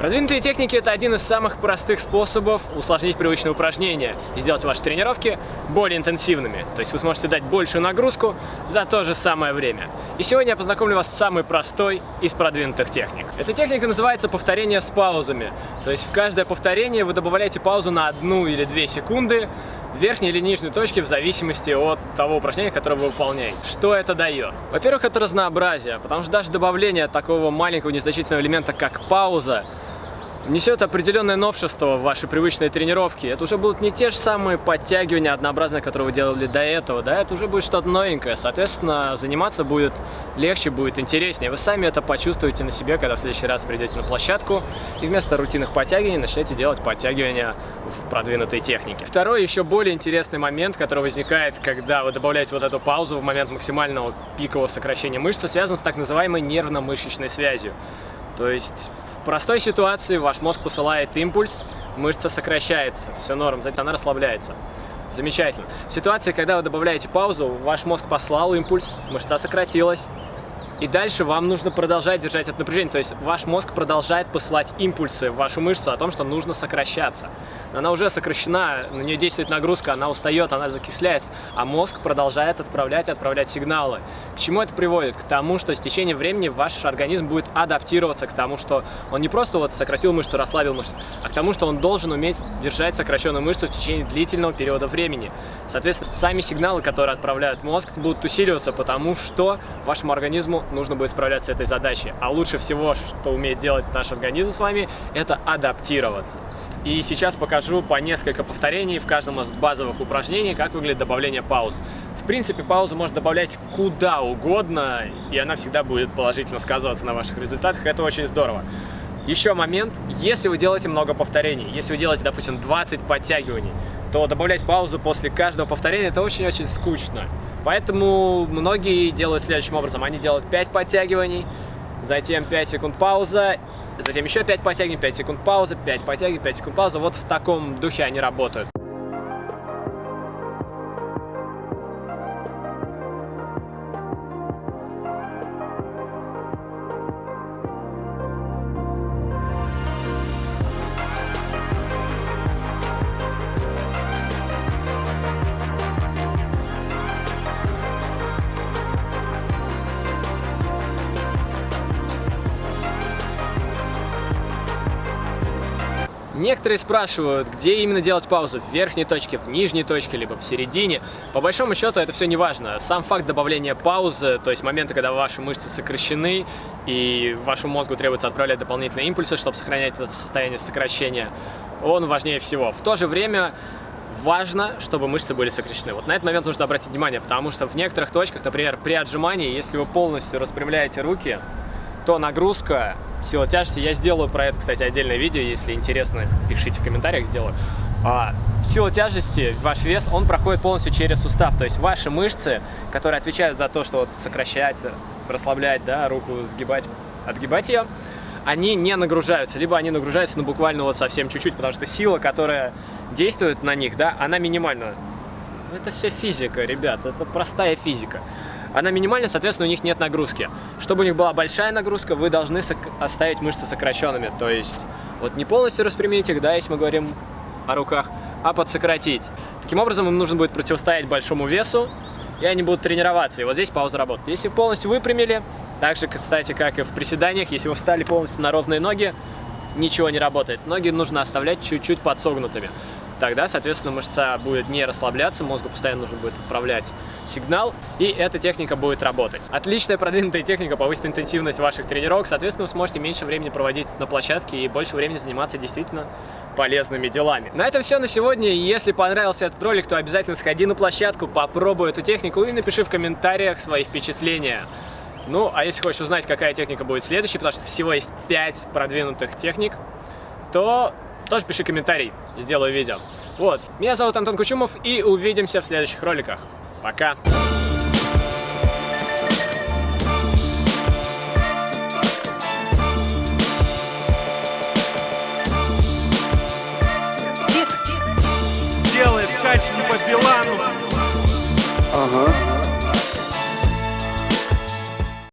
Продвинутые техники – это один из самых простых способов усложнить привычные упражнения и сделать ваши тренировки более интенсивными. То есть вы сможете дать большую нагрузку за то же самое время. И сегодня я познакомлю вас с самой простой из продвинутых техник. Эта техника называется повторение с паузами. То есть в каждое повторение вы добавляете паузу на одну или две секунды, верхней или нижней точке в зависимости от того упражнения, которое вы выполняете. Что это дает? Во-первых, это разнообразие, потому что даже добавление такого маленького незначительного элемента, как пауза, несет определенное новшество в ваши привычные тренировки. Это уже будут не те же самые подтягивания однообразные, которые вы делали до этого, да, это уже будет что-то новенькое. Соответственно, заниматься будет легче, будет интереснее. Вы сами это почувствуете на себе, когда в следующий раз придете на площадку и вместо рутинных подтягиваний начнете делать подтягивания в продвинутой технике. Второй, еще более интересный момент, который возникает, когда вы добавляете вот эту паузу в момент максимального пикового сокращения мышцы, связан с так называемой нервно-мышечной связью. То есть в простой ситуации ваш мозг посылает импульс, мышца сокращается, все норм, затем она расслабляется. Замечательно. В ситуации, когда вы добавляете паузу, ваш мозг послал импульс, мышца сократилась, и дальше вам нужно продолжать держать это напряжение. То есть ваш мозг продолжает посылать импульсы в вашу мышцу о том, что нужно сокращаться. Она уже сокращена, на нее действует нагрузка, она устает, она закисляется. А мозг продолжает отправлять, отправлять сигналы. К чему это приводит? К тому, что с течением времени ваш организм будет адаптироваться к тому, что он не просто вот сократил мышцу, расслабил мышцу, а к тому, что он должен уметь держать сокращенную мышцу в течение длительного периода времени. Соответственно, сами сигналы, которые отправляют мозг, будут усиливаться, потому что вашему организму нужно будет справляться с этой задачей. А лучше всего, что умеет делать наш организм с вами, это адаптироваться. И сейчас покажу по несколько повторений в каждом из базовых упражнений, как выглядит добавление пауз. В принципе, паузу можно добавлять куда угодно, и она всегда будет положительно сказываться на ваших результатах. Это очень здорово. Еще момент, если вы делаете много повторений, если вы делаете, допустим, 20 подтягиваний, то добавлять паузу после каждого повторения это очень-очень скучно. Поэтому многие делают следующим образом. Они делают 5 подтягиваний, затем 5 секунд пауза, затем еще 5 подтягиваний, 5 секунд пауза, 5 подтягиваний, 5 секунд пауза. Вот в таком духе они работают. Некоторые спрашивают, где именно делать паузу, в верхней точке, в нижней точке, либо в середине. По большому счету это все не важно. Сам факт добавления паузы, то есть моменты, когда ваши мышцы сокращены, и вашему мозгу требуется отправлять дополнительные импульсы, чтобы сохранять это состояние сокращения, он важнее всего. В то же время важно, чтобы мышцы были сокращены. Вот на этот момент нужно обратить внимание, потому что в некоторых точках, например, при отжимании, если вы полностью распрямляете руки, то нагрузка сила тяжести. Я сделаю про это, кстати, отдельное видео, если интересно, пишите в комментариях, сделаю. А, сила тяжести, ваш вес, он проходит полностью через сустав. То есть ваши мышцы, которые отвечают за то, что вот сокращать, расслаблять, да, руку сгибать, отгибать ее, они не нагружаются, либо они нагружаются, ну, буквально вот совсем чуть-чуть, потому что сила, которая действует на них, да, она минимальна. Это все физика, ребят, это простая физика она минимальна, соответственно, у них нет нагрузки. Чтобы у них была большая нагрузка, вы должны оставить мышцы сокращенными. То есть, вот не полностью распрямить их, да, если мы говорим о руках, а подсократить. Таким образом, им нужно будет противостоять большому весу, и они будут тренироваться. И вот здесь пауза работает. Если полностью выпрямили, так же, кстати, как и в приседаниях, если вы встали полностью на ровные ноги, ничего не работает. Ноги нужно оставлять чуть-чуть подсогнутыми тогда, соответственно, мышца будет не расслабляться, мозгу постоянно нужно будет отправлять сигнал, и эта техника будет работать. Отличная продвинутая техника повысит интенсивность ваших тренировок, соответственно, вы сможете меньше времени проводить на площадке и больше времени заниматься действительно полезными делами. На этом все на сегодня. Если понравился этот ролик, то обязательно сходи на площадку, попробуй эту технику и напиши в комментариях свои впечатления. Ну, а если хочешь узнать, какая техника будет следующей, потому что всего есть 5 продвинутых техник, то тоже пиши комментарий, сделаю видео. Вот. Меня зовут Антон Кучумов, и увидимся в следующих роликах. Пока! Делает кач не по Билану. Ага.